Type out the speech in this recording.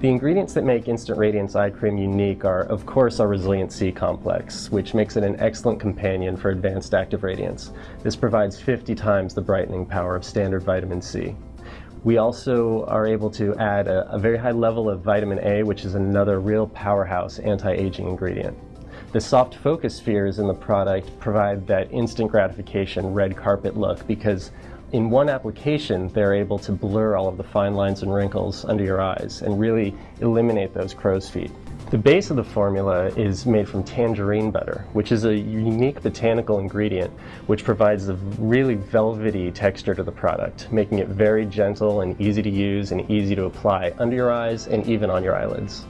The ingredients that make Instant Radiance Eye Cream unique are, of course, our Resilient C complex, which makes it an excellent companion for advanced active radiance. This provides 50 times the brightening power of standard vitamin C. We also are able to add a, a very high level of vitamin A, which is another real powerhouse anti-aging ingredient. The soft focus spheres in the product provide that instant gratification red carpet look because in one application, they're able to blur all of the fine lines and wrinkles under your eyes and really eliminate those crow's feet. The base of the formula is made from tangerine butter, which is a unique botanical ingredient which provides a really velvety texture to the product, making it very gentle and easy to use and easy to apply under your eyes and even on your eyelids.